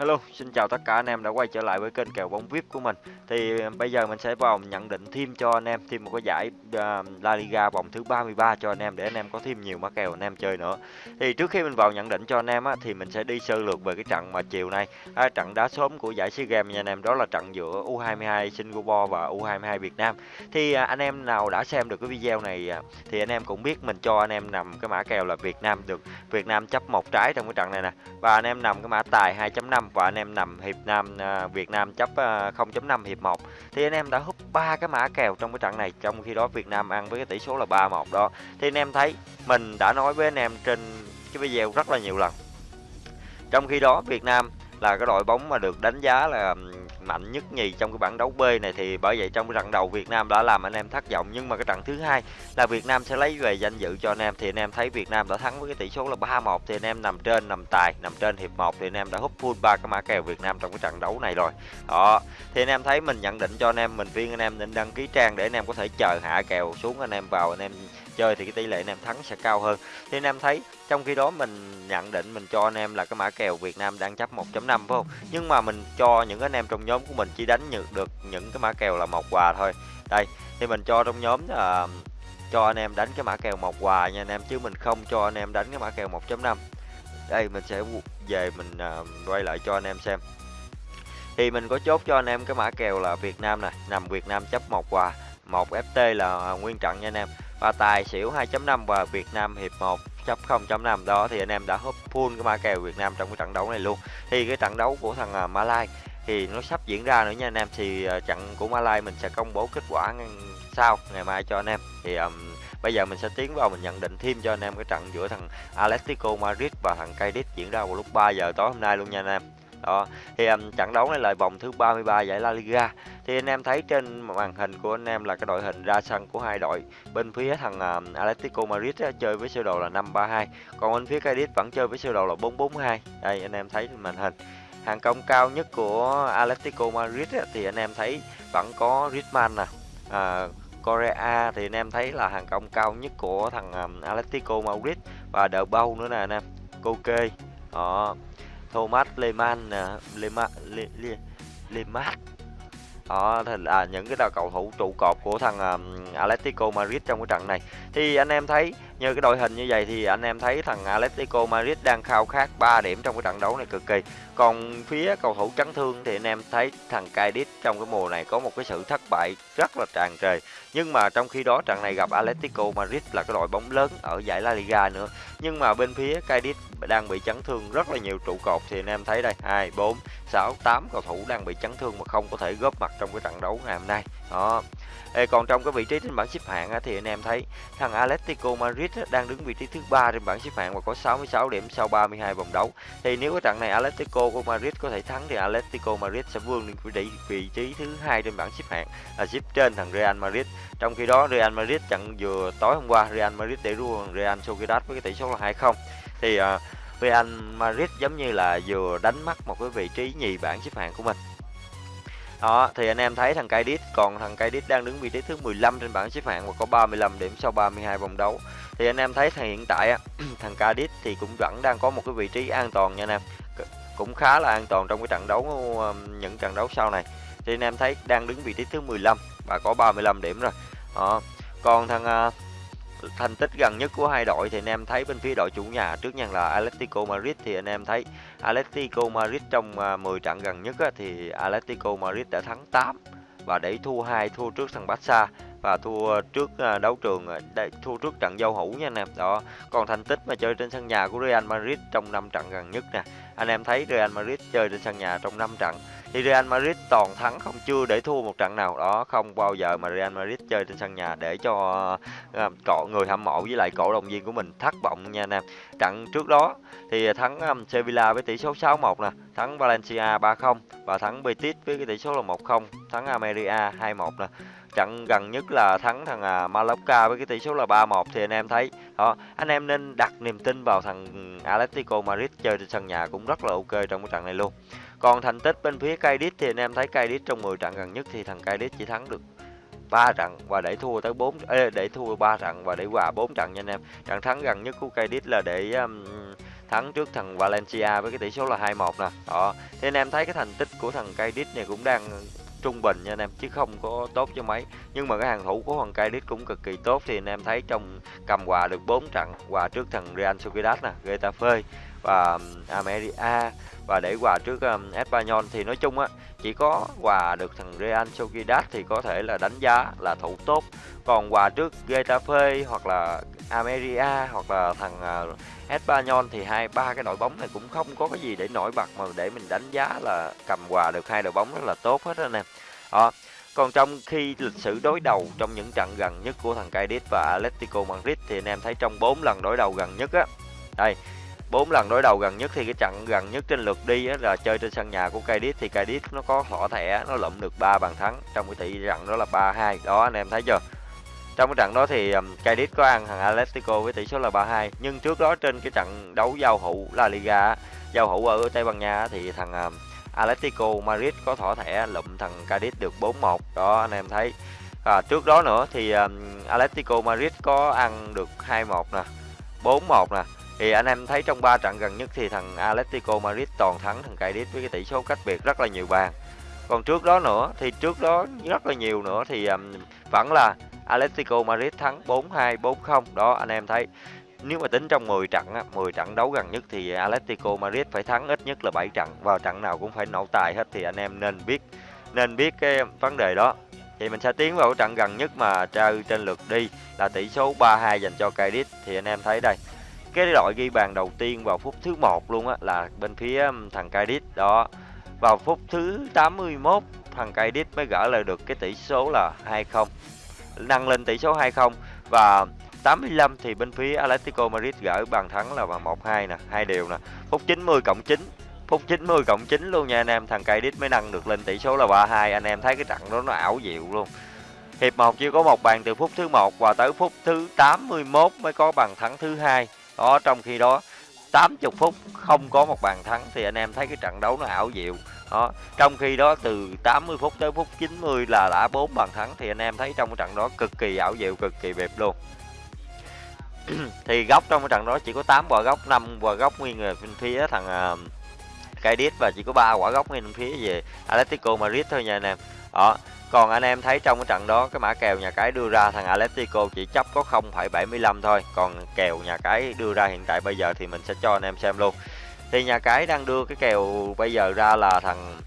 Hello, xin chào tất cả anh em đã quay trở lại với kênh kèo bóng VIP của mình. Thì à, bây giờ mình sẽ vào nhận định thêm cho anh em thêm một cái giải uh, La Liga vòng thứ 33 cho anh em để anh em có thêm nhiều mã kèo anh em chơi nữa. Thì trước khi mình vào nhận định cho anh em á thì mình sẽ đi sơ lược về cái trận mà chiều nay, à, trận đá sớm của giải SEA Games nha anh em, đó là trận giữa U22 Singapore và U22 Việt Nam. Thì à, anh em nào đã xem được cái video này à, thì anh em cũng biết mình cho anh em nằm cái mã kèo là Việt Nam được Việt Nam chấp một trái trong cái trận này nè. Và anh em nằm cái mã tài 2.5 và anh em nằm hiệp Nam à, Việt Nam chấp à, 0.5 hiệp 1 thì anh em đã hút ba cái mã kèo trong cái trận này, trong khi đó Việt Nam ăn với cái tỷ số là 3-1 đó. Thì anh em thấy mình đã nói với anh em trên cái video rất là nhiều lần. Trong khi đó Việt Nam là cái đội bóng mà được đánh giá là mạnh nhất nhì trong cái bảng đấu B này thì bởi vậy trong cái trận đầu Việt Nam đã làm anh em thất vọng. Nhưng mà cái trận thứ hai là Việt Nam sẽ lấy về danh dự cho anh em. Thì anh em thấy Việt Nam đã thắng với cái tỷ số là 3-1 thì anh em nằm trên, nằm tài, nằm trên hiệp 1 thì anh em đã hút full ba cái mã kèo Việt Nam trong cái trận đấu này rồi. Đó. Thì anh em thấy mình nhận định cho anh em, mình viên anh em nên đăng ký trang để anh em có thể chờ hạ kèo xuống anh em vào anh em chơi thì cái tỷ lệ anh em thắng sẽ cao hơn. Thì anh em thấy trong khi đó mình nhận định mình cho anh em là cái mã kèo Việt Nam đang chấp 1.5 phải không? Nhưng mà mình cho những anh em trong nhóm của mình chỉ đánh được những cái mã kèo là một quà thôi. Đây thì mình cho trong nhóm là cho anh em đánh cái mã kèo một quà nha anh em chứ mình không cho anh em đánh cái mã kèo 1.5 đây mình sẽ về mình uh, quay lại cho anh em xem. Thì mình có chốt cho anh em cái mã kèo là Việt Nam nè nằm Việt Nam chấp một quà một FT là nguyên trận nha anh em và tài xỉu 2.5 và Việt Nam hiệp 1 chấp 0.5 đó thì anh em đã húp full cái ma kèo Việt Nam trong cái trận đấu này luôn. Thì cái trận đấu của thằng à, Malai thì nó sắp diễn ra nữa nha anh em. Thì à, trận của Malai mình sẽ công bố kết quả sau ngày mai cho anh em. Thì um, bây giờ mình sẽ tiến vào mình nhận định thêm cho anh em cái trận giữa thằng Atletico Madrid và thằng Cadiz diễn ra vào lúc 3 giờ tối hôm nay luôn nha anh em đó thì um, trận đấu này là vòng thứ 33 giải La Liga. Thì anh em thấy trên màn hình của anh em là cái đội hình ra sân của hai đội. Bên phía thằng um, Atletico Madrid á, chơi với sơ đồ là 532 còn bên phía Cadiz vẫn chơi với sơ đồ là 442 đây anh em thấy trên màn hình. Hàng công cao nhất của Atletico Madrid á, thì anh em thấy vẫn có Griezmann nè à, Korea thì anh em thấy là hàng công cao nhất của thằng um, Atletico Madrid. Và đỡ bâu nữa nè anh em Koke. Đó. Thomas Lehmann nè Lehmann Le, Le, Lehmann. Đó thì là những cái đào cầu thủ trụ cột của thằng um, Atletico Madrid trong cái trận này. Thì anh em thấy như cái đội hình như vậy thì anh em thấy thằng Atletico Madrid đang khao khát 3 điểm trong cái trận đấu này cực kỳ. Còn phía cầu thủ chấn thương thì anh em thấy thằng Cadiz trong cái mùa này có một cái sự thất bại rất là tràn trề. Nhưng mà trong khi đó trận này gặp Atletico Madrid là cái đội bóng lớn ở giải La Liga nữa. Nhưng mà bên phía Cadiz đang bị chấn thương rất là nhiều trụ cột thì anh em thấy đây, hai, bốn, sáu, tám cầu thủ đang bị chấn thương mà không có thể góp mặt trong cái trận đấu ngày hôm nay. Đó. Ê, còn trong cái vị trí trên bảng xếp hạng thì anh em thấy thằng Atletico Madrid đang đứng vị trí thứ ba trên bảng xếp hạng và có 66 điểm sau 32 vòng đấu. Thì nếu cái trận này Atletico của Madrid có thể thắng thì Atletico Madrid sẽ vươn lên vị trí vị trí thứ hai trên bảng xếp hạng là xếp trên thằng Real Madrid. Trong khi đó Real Madrid trận vừa tối hôm qua Real Madrid để thua Real Sociedad với cái tỷ số là 2-0. Thì uh, Real Madrid giống như là vừa đánh mất một cái vị trí nhì bảng xếp hạng của mình đó thì anh em thấy thằng Kaidit còn thằng Kaidit đang đứng vị trí thứ 15 trên bảng xếp hạng và có 35 điểm sau 32 vòng đấu. Thì anh em thấy thằng hiện tại á, thằng Kaidit thì cũng vẫn đang có một cái vị trí an toàn nha anh em. Cũng khá là an toàn trong cái trận đấu um, những trận đấu sau này. Thì anh em thấy đang đứng vị trí thứ 15 và có 35 điểm rồi. Đó. còn thằng à, thành tích gần nhất của hai đội thì anh em thấy bên phía đội chủ nhà trước nha là Atletico Madrid thì anh em thấy Atletico Madrid trong à, 10 trận gần nhất thì Atletico Madrid đã thắng 8 và để thua hai thua trước thằng Barca và thua trước à, đấu trường à, thua trước trận giao hữu nha anh em. Đó còn thành tích mà chơi trên sân nhà của Real Madrid trong 5 trận gần nhất nè. Anh em thấy Real Madrid chơi trên sân nhà trong 5 trận thì Real Madrid toàn thắng không chưa để thua một trận nào. Đó không bao giờ mà Real Madrid chơi trên sân nhà để cho uh, cọ người hâm mộ với lại cổ động viên của mình thất vọng nha anh em. Trận trước đó thì thắng um, Sevilla với tỷ số 6-1 nè thắng Valencia 3-0 và thắng Betis với cái tỷ số là 1-0 thắng Ameria 2-1 nè trận gần nhất là thắng thằng à, Mallorca với cái tỷ số là 3-1 thì anh em thấy. Đó anh em nên đặt niềm tin vào thằng Atletico Madrid chơi trên sân nhà cũng rất là ok trong cái trận này luôn. Còn thành tích bên phía Cadiz thì anh em thấy Cadiz trong 10 trận gần nhất thì thằng Cadiz chỉ thắng được 3 trận và để thua tới 4 ê, để thua 3 trận và để hòa 4 trận nha anh em. Trận thắng gần nhất của Cadiz là để um, thắng trước thằng Valencia với cái tỷ số là 2-1 nè. Đó thì anh em thấy cái thành tích của thằng Cadiz này cũng đang trung bình nha anh em, chứ không có tốt cho mấy. Nhưng mà cái hàng thủ của hoàng cai đít cũng cực kỳ tốt thì anh em thấy trong cầm quà được 4 trận quà trước thằng Real Sociedad nè, Getafe và um, America và để quà trước um, Espanyol. Thì nói chung á chỉ có quà được thằng Real Sociedad thì có thể là đánh giá là thủ tốt. Còn quà trước Getafe hoặc là America hoặc là thằng uh, Espanyol thì hai ba cái đội bóng này cũng không có cái gì để nổi bật mà để mình đánh giá là cầm quà được hai đội bóng rất là tốt hết anh em đó còn trong khi lịch sử đối đầu trong những trận gần nhất của thằng Cadiz và Atletico Madrid thì anh em thấy trong 4 lần đối đầu gần nhất á đây bốn lần đối đầu gần nhất thì cái trận gần nhất trên lượt đi á, là chơi trên sân nhà của Cadiz. Thì Cadiz nó có thỏ thẻ nó lụm được 3 bàn thắng trong cái tỷ trận đó là 3-2 đó anh em thấy chưa? Trong cái trận đó thì um, Cadiz có ăn thằng Atletico với tỷ số là 3-2 nhưng trước đó trên cái trận đấu giao hữu La Liga giao hữu ở Tây Ban Nha thì thằng um, Atletico Madrid có thỏ thẻ lụm thằng Cadiz được 4-1 đó anh em thấy. À, trước đó nữa thì um, Atletico Madrid có ăn được 2-1 nè 4-1 nè thì anh em thấy trong ba trận gần nhất thì thằng Atletico Madrid toàn thắng thằng Cadiz với cái tỷ số cách biệt rất là nhiều bàn. Còn trước đó nữa thì trước đó rất là nhiều nữa thì um, vẫn là Atletico Madrid thắng 4-2 4-0 đó anh em thấy nếu mà tính trong 10 trận 10 trận đấu gần nhất thì Atletico Madrid phải thắng ít nhất là 7 trận. Vào trận nào cũng phải nổ tài hết thì anh em nên biết nên biết cái vấn đề đó. Thì mình sẽ tiến vào trận gần nhất mà chơi trên lượt đi là tỷ số 3-2 dành cho Cadiz. Thì anh em thấy đây cái đội ghi bàn đầu tiên vào phút thứ một luôn á là bên phía thằng Cadiz đó vào phút thứ 81 thằng Cadiz mới gỡ lại được cái tỷ số là 2-0 nâng lên tỷ số 2-0 và 85 thì bên phía Atletico Madrid gỡ bàn thắng là vào 1-2 nè, hai điều nè. Phút 90 cộng 9, phút 90 cộng 9 luôn nha anh em, thằng Cadiz mới nâng được lên tỷ số là 3-2. Anh em thấy cái trận đó nó ảo diệu luôn. Hiệp 1 chỉ có một bàn từ phút thứ 1 và tới phút thứ 81 mới có bàn thắng thứ hai. Đó trong khi đó 80 phút không có một bàn thắng thì anh em thấy cái trận đấu nó ảo diệu. Đó, trong khi đó từ 80 phút tới phút 90 là đã bốn bàn thắng thì anh em thấy trong cái trận đó cực kỳ ảo diệu, cực kỳ đẹp luôn. thì góc trong cái trận đó chỉ có 8 quả góc, 5 quả góc nguyên về bên phía thằng à, uh, Cadiz và chỉ có 3 quả góc nguyên phía về Atletico Madrid thôi nha anh em. Đó, còn anh em thấy trong cái trận đó cái mã kèo nhà cái đưa ra thằng Atletico chỉ chấp có 0,75 thôi. Còn kèo nhà cái đưa ra hiện tại bây giờ thì mình sẽ cho anh em xem luôn. Thì nhà cái đang đưa cái kèo bây giờ ra là thằng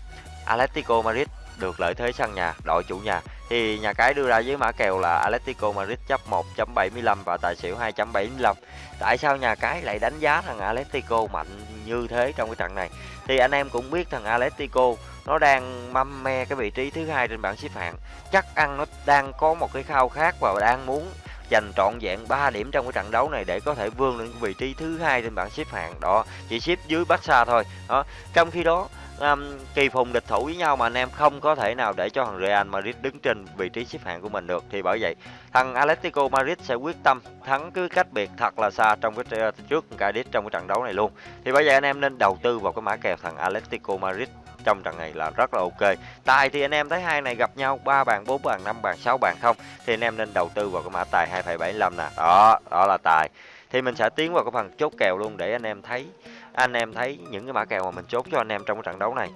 Atletico Madrid được lợi thế sân nhà, đội chủ nhà. Thì nhà cái đưa ra với mã kèo là Atletico Madrid chấp 1.75 và tài xỉu 2.75. Tại sao nhà cái lại đánh giá thằng Atletico mạnh như thế trong cái trận này? Thì anh em cũng biết thằng Atletico nó đang mâm me cái vị trí thứ hai trên bảng xếp hạng. Chắc ăn nó đang có một cái khao khát và đang muốn giành trọn vẹn 3 điểm trong cái trận đấu này để có thể vươn lên vị trí thứ hai trên bảng xếp hạng. Đó, chỉ xếp dưới Barca thôi. Đó, trong khi đó um, kỳ phùng địch thủ với nhau mà anh em không có thể nào để cho thằng Real Madrid đứng trên vị trí xếp hạng của mình được. Thì bởi vậy thằng Atletico Madrid sẽ quyết tâm thắng cứ cách biệt thật là xa trong cái ờ, trước Cadiz trong cái trận đấu này luôn. Thì bởi vậy anh em nên đầu tư vào cái mã kèo thằng Atletico Madrid trong trận này là rất là ok. Tài thì anh em thấy hai này gặp nhau ba bàn bốn bàn năm bàn sáu bàn không? Thì anh em nên đầu tư vào cái mã tài 2,75 nè. Đó đó là tài. Thì mình sẽ tiến vào cái phần chốt kèo luôn để anh em thấy anh em thấy những cái mã kèo mà mình chốt cho anh em trong cái trận đấu này.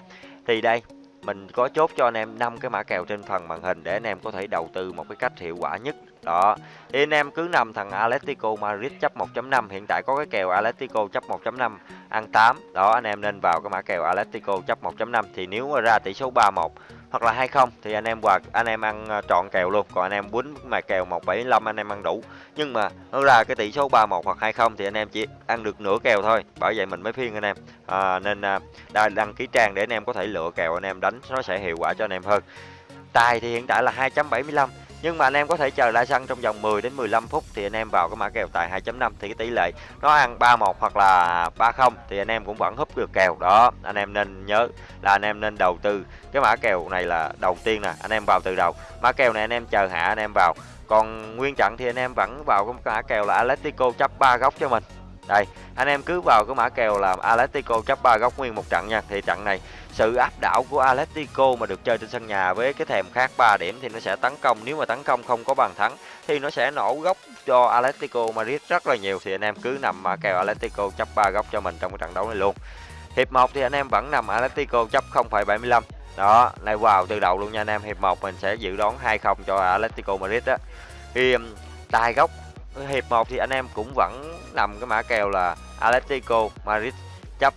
Thì đây, mình có chốt cho anh em năm cái mã kèo trên phần màn hình để anh em có thể đầu tư một cái cách hiệu quả nhất. Đó. Thì anh em cứ nằm thằng Atletico Madrid chấp 1.5 hiện tại có cái kèo Atletico chấp 1.5 ăn 8 đó, anh em nên vào cái mã kèo Atletico chấp 1.5 thì nếu mà ra tỷ số 3-1 hoặc là 20 thì anh em hoặc anh em ăn ờ, trọn kèo luôn. Còn anh em quýnh mà kèo 175 anh em ăn đủ. Nhưng mà nó ra cái tỷ số 31 hoặc 20 thì anh em chỉ ăn được nửa kèo thôi. Bởi vậy mình mới phiên anh em à, nên à, đăng ký trang để anh em có thể lựa kèo anh em đánh nó sẽ hiệu quả cho anh em hơn. Tài thì hiện tại là 2.75 nhưng mà anh em có thể chờ lại sân trong vòng 10 đến 15 phút thì anh em vào cái mã kèo tài 2.5 thì cái tỷ lệ nó ăn 31 hoặc là 30 thì anh em cũng vẫn húp được kèo. Đó, anh em nên nhớ là anh em nên đầu tư cái mã kèo này là đầu tiên nè, anh em vào từ đầu. Mã kèo này anh em chờ hạ anh em vào. Còn nguyên trận thì anh em vẫn vào cái mã kèo là Atletico chấp 3 góc cho mình đây anh em cứ vào cái mã kèo là Atletico chấp 3 góc nguyên một trận nha. Thì trận này sự áp đảo của Atletico mà được chơi trên sân nhà với cái thèm khác 3 điểm thì nó sẽ tấn công. Nếu mà tấn công không có bàn thắng thì nó sẽ nổ góc cho Atletico Madrid rất là nhiều. Thì anh em cứ nằm mã kèo Atletico chấp 3 góc cho mình trong cái trận đấu này luôn. Hiệp 1 thì anh em vẫn nằm Atletico chấp 0,75 đó này vào từ đầu luôn nha anh em. Hiệp 1 mình sẽ dự đoán 2-0 cho Atletico Madrid á. Thì um, tài góc hiệp 1 thì anh em cũng vẫn nằm cái mã kèo là Atletico Madrid chấp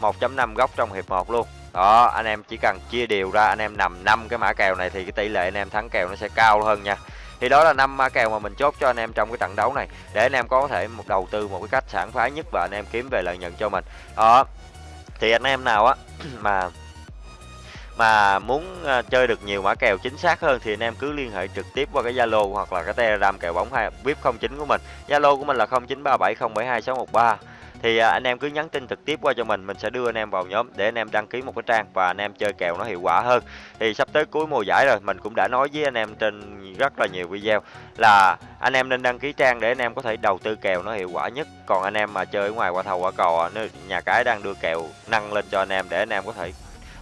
1.5 góc trong hiệp 1 luôn. Đó, anh em chỉ cần chia đều ra, anh em nằm năm cái mã kèo này thì cái tỷ lệ anh em thắng kèo nó sẽ cao hơn nha. Thì đó là năm mã kèo mà mình chốt cho anh em trong cái trận đấu này, để anh em có thể một đầu tư một cái cách sản phái nhất và anh em kiếm về lợi nhuận cho mình. Đó, thì anh em nào á, mà mà muốn chơi được nhiều mã kèo chính xác hơn thì anh em cứ liên hệ trực tiếp qua cái Zalo hoặc là cái Telegram kèo bóng hay VIP 09 của mình. Zalo của mình là 0937072613 thì anh em cứ nhắn tin trực tiếp qua cho mình mình sẽ đưa anh em vào nhóm để anh em đăng ký một cái trang và anh em chơi kèo nó hiệu quả hơn thì sắp tới cuối mùa giải rồi mình cũng đã nói với anh em trên rất là nhiều video là anh em nên đăng ký trang để anh em có thể đầu tư kèo nó hiệu quả nhất còn anh em mà chơi ở ngoài qua thầu qua cò nhà cái đang đưa kèo nâng lên cho anh em để anh em có thể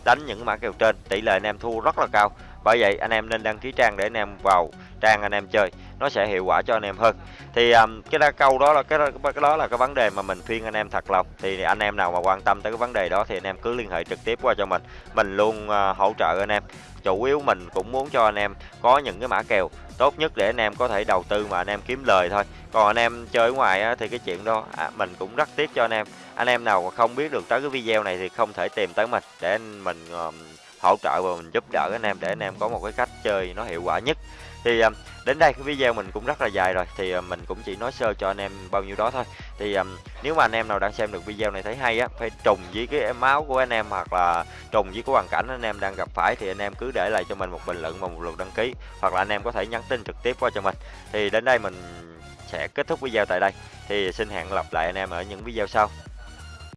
đánh những mã kèo trên tỷ lệ anh em thua rất là cao bởi vậy anh em nên đăng ký trang để anh em vào trang anh em chơi nó sẽ hiệu quả cho anh em hơn thì um, cái đa câu đó là cái đó, cái đó là cái vấn đề mà mình khuyên anh em thật lòng thì anh em nào mà quan tâm tới cái vấn đề đó thì anh em cứ liên hệ trực tiếp qua cho mình mình luôn uh, hỗ trợ anh em chủ yếu mình cũng muốn cho anh em có những cái mã kèo tốt nhất để anh em có thể đầu tư mà anh em kiếm lời thôi còn anh em chơi ngoài á, thì cái chuyện đó à, mình cũng rất tiếc cho anh em anh em nào mà không biết được tới cái video này thì không thể tìm tới mình. Để mình uh, hỗ trợ và mình giúp đỡ anh em để anh em có một cái cách chơi nó hiệu quả nhất. Thì um, đến đây cái video mình cũng rất là dài rồi. Thì um, mình cũng chỉ nói sơ cho anh em bao nhiêu đó thôi. Thì um, nếu mà anh em nào đang xem được video này thấy hay á phải trùng với cái máu của anh em hoặc là trùng với cái hoàn cảnh anh em đang gặp phải thì anh em cứ để lại cho mình một bình luận và một lượt đăng ký. Hoặc là anh em có thể nhắn tin trực tiếp qua cho mình. Thì đến đây mình sẽ kết thúc video tại đây. Thì xin hẹn gặp lại anh em ở những video sau.